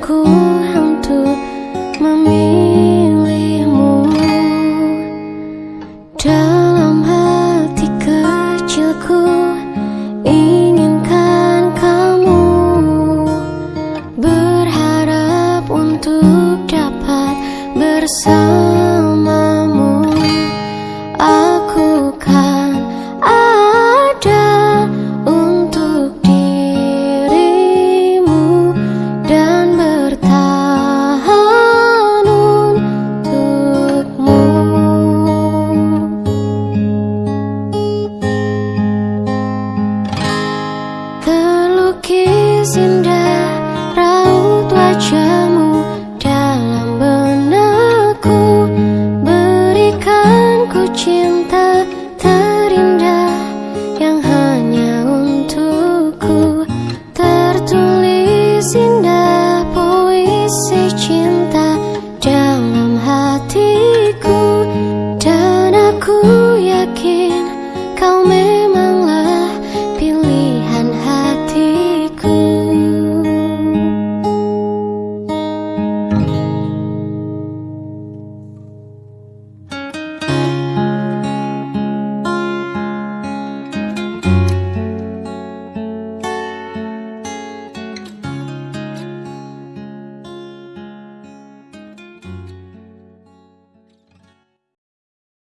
ku untuk memilihmu. Dalam hati kecilku inginkan kamu. Berharap untuk dapat bersama. kissing.